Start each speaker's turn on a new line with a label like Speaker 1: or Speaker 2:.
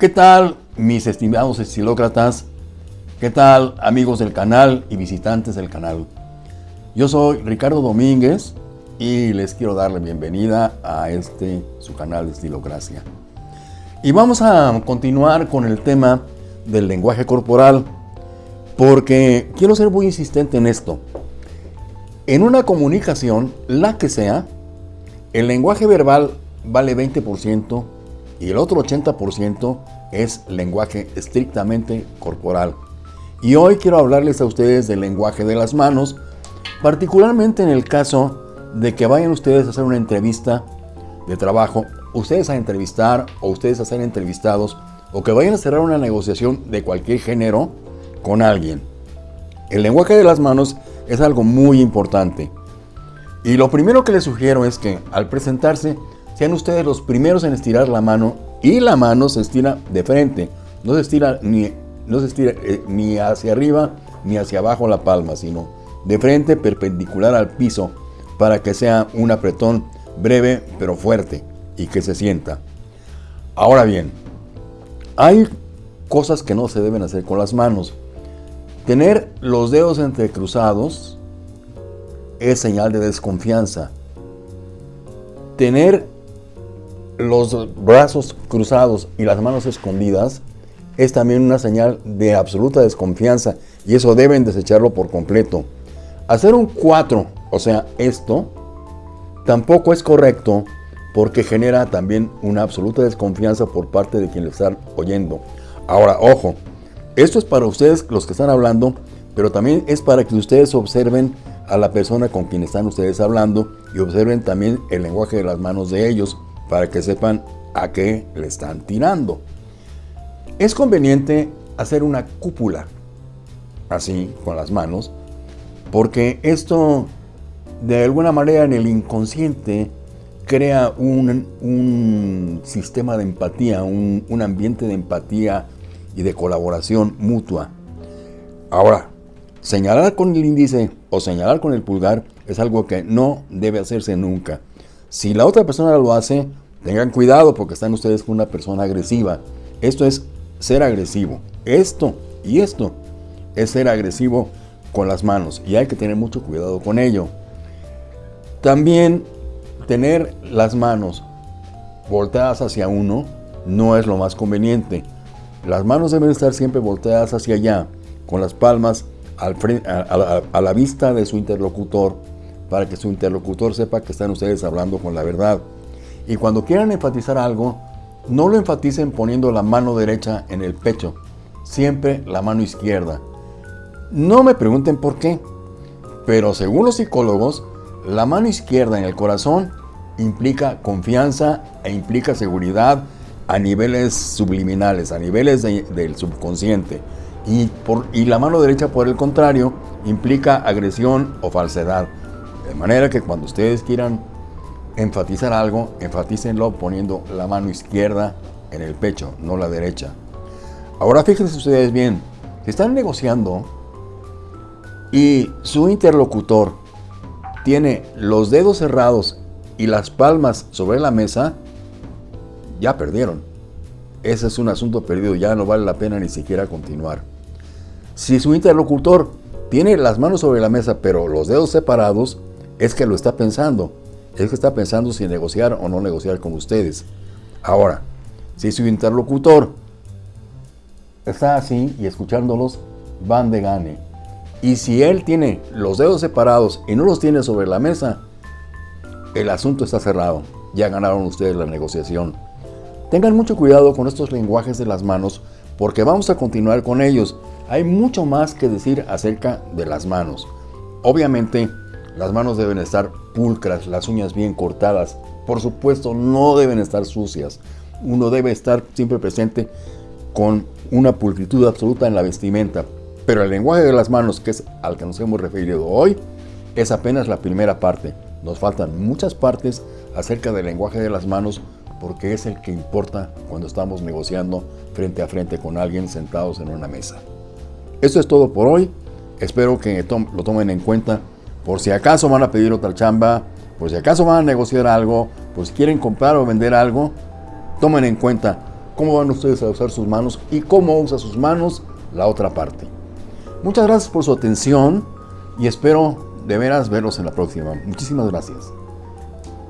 Speaker 1: ¿Qué tal mis estimados estilócratas? ¿Qué tal amigos del canal y visitantes del canal? Yo soy Ricardo Domínguez y les quiero dar la bienvenida a este su canal de Estilocracia. Y vamos a continuar con el tema del lenguaje corporal porque quiero ser muy insistente en esto. En una comunicación, la que sea, el lenguaje verbal vale 20% y el otro 80% es lenguaje estrictamente corporal. Y hoy quiero hablarles a ustedes del lenguaje de las manos, particularmente en el caso de que vayan ustedes a hacer una entrevista de trabajo, ustedes a entrevistar o ustedes a ser entrevistados, o que vayan a cerrar una negociación de cualquier género con alguien. El lenguaje de las manos es algo muy importante. Y lo primero que les sugiero es que al presentarse sean ustedes los primeros en estirar la mano y la mano se estira de frente. No se estira ni, no se estira, eh, ni hacia arriba ni hacia abajo la palma, sino de frente perpendicular al piso para que sea un apretón breve pero fuerte y que se sienta. Ahora bien, hay cosas que no se deben hacer con las manos. Tener los dedos entrecruzados es señal de desconfianza. Tener los brazos cruzados y las manos escondidas es también una señal de absoluta desconfianza y eso deben desecharlo por completo. Hacer un 4, o sea, esto, tampoco es correcto porque genera también una absoluta desconfianza por parte de quien lo está oyendo. Ahora, ojo, esto es para ustedes los que están hablando, pero también es para que ustedes observen a la persona con quien están ustedes hablando y observen también el lenguaje de las manos de ellos para que sepan a qué le están tirando. Es conveniente hacer una cúpula así con las manos porque esto de alguna manera en el inconsciente crea un, sistema de empatía, un, un ambiente de empatía y de colaboración mutua. Ahora, Señalar con el índice o señalar con el pulgar es algo que no debe hacerse nunca. Si la otra persona lo hace, tengan cuidado porque están ustedes con una persona agresiva. Esto es ser agresivo. Esto y esto es ser agresivo con las manos y hay que tener mucho cuidado con ello. También tener las manos volteadas hacia uno no es lo más conveniente. Las manos deben estar siempre volteadas hacia allá, con las palmas a, la vista de su interlocutor para que su interlocutor sepa que están ustedes hablando con la verdad. Y cuando quieran enfatizar algo, no lo enfaticen poniendo la mano derecha en el pecho, siempre la mano izquierda. No me pregunten por qué, pero según los psicólogos, la mano izquierda en el corazón implica confianza e implica seguridad a niveles subliminales, a niveles del subconsciente. Y, por, y la mano derecha, por el contrario, implica agresión o falsedad. De manera que cuando ustedes quieran enfatizar algo, enfatícenlo poniendo la mano izquierda en el pecho, no la derecha. Ahora fíjense ustedes bien, si están negociando y su interlocutor tiene los dedos cerrados y las palmas sobre la mesa, ya perdieron. Ese es un asunto perdido, ya no vale la pena ni siquiera continuar. Si su interlocutor tiene las manos sobre la mesa pero los dedos separados, es que lo está pensando. Es que está pensando si negociar o no negociar con ustedes. Ahora, si su interlocutor está así y escuchándolos, van de gane. Y si él tiene los dedos separados y no los tiene sobre la mesa, el asunto está cerrado. Ya ganaron ustedes la negociación. Tengan mucho cuidado con estos lenguajes de las manos porque vamos a continuar con ellos. Hay mucho más que decir acerca de las manos. Obviamente, las manos deben estar pulcras, las uñas bien cortadas. Por supuesto, no deben estar sucias. Uno debe estar siempre presente con una pulcritud absoluta en la vestimenta. Pero el lenguaje de las manos, que es al que nos hemos referido hoy, es apenas la primera parte. Nos faltan muchas partes acerca del lenguaje de las manos porque es el que importa cuando estamos negociando frente a frente con alguien sentados en una mesa. Esto es todo por hoy. Espero que lo tomen en cuenta. Por si acaso van a pedir otra chamba, por si acaso van a negociar algo, por si quieren comprar o vender algo, tomen en cuenta cómo van ustedes a usar sus manos y cómo usa sus manos la otra parte. Muchas gracias por su atención y espero de veras verlos en la próxima. Muchísimas gracias.